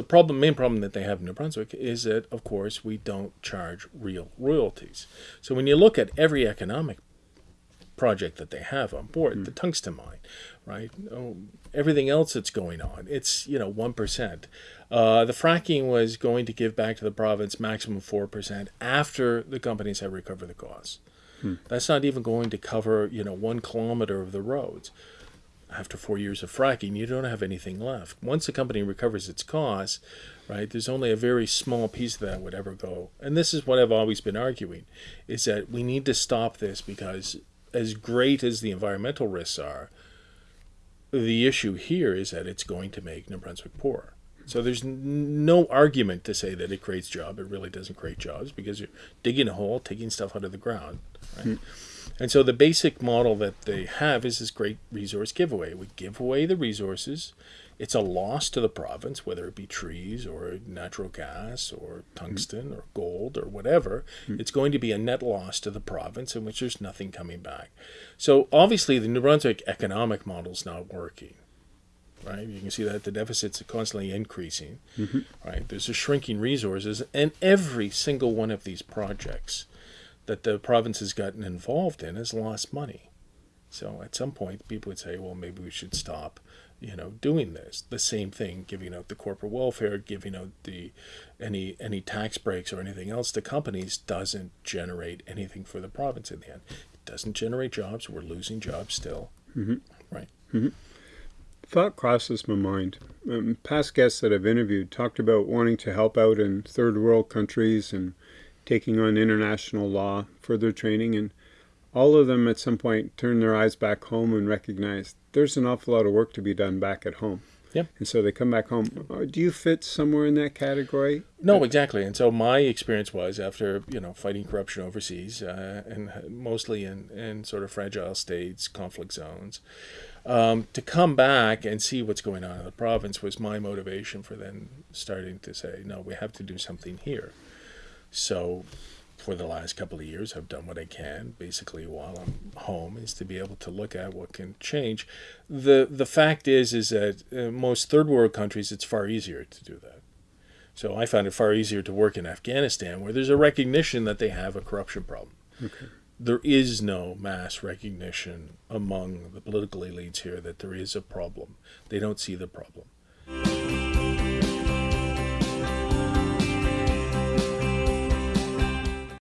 The problem, main problem that they have in New Brunswick is that, of course, we don't charge real royalties. So when you look at every economic project that they have on board, mm. the tungsten mine, right? Oh, everything else that's going on, it's you know one percent. Uh, the fracking was going to give back to the province maximum four percent after the companies have recovered the costs. Hmm. That's not even going to cover you know one kilometer of the roads. After four years of fracking, you don't have anything left. Once a company recovers its costs, right, there's only a very small piece of that would ever go. And this is what I've always been arguing, is that we need to stop this because as great as the environmental risks are, the issue here is that it's going to make New Brunswick poor. So there's no argument to say that it creates jobs. It really doesn't create jobs because you're digging a hole, taking stuff out of the ground. Right? Mm. And so the basic model that they have is this great resource giveaway. We give away the resources. It's a loss to the province, whether it be trees or natural gas or tungsten mm. or gold or whatever. Mm. It's going to be a net loss to the province in which there's nothing coming back. So obviously the New Brunswick economic model is not working right? You can see that the deficits are constantly increasing, mm-hmm. right? There's a shrinking resources, and every single one of these projects that the province has gotten involved in has lost money. So at some point, people would say, well, maybe we should stop, you know, doing this. The same thing, giving out the corporate welfare, giving out the any any tax breaks or anything else to companies doesn't generate anything for the province in the end. It doesn't generate jobs. We're losing jobs still, mm-hmm. right? Mm-hmm thought crosses my mind. Um, past guests that I've interviewed talked about wanting to help out in third world countries and taking on international law for their training, and all of them at some point turned their eyes back home and recognized there's an awful lot of work to be done back at home. Yeah. And so they come back home. Uh, do you fit somewhere in that category? No, exactly. And so my experience was after, you know, fighting corruption overseas uh, and mostly in, in sort of fragile states, conflict zones, um, to come back and see what's going on in the province was my motivation for then starting to say, no, we have to do something here. So for the last couple of years, I've done what I can, basically while I'm home, is to be able to look at what can change. the The fact is, is that uh, most third world countries, it's far easier to do that. So I found it far easier to work in Afghanistan, where there's a recognition that they have a corruption problem. Okay there is no mass recognition among the political elites here that there is a problem. They don't see the problem.